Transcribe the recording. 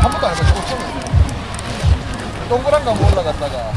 한 번도 안 해봤어. 5천 동그란 나무 올라갔다가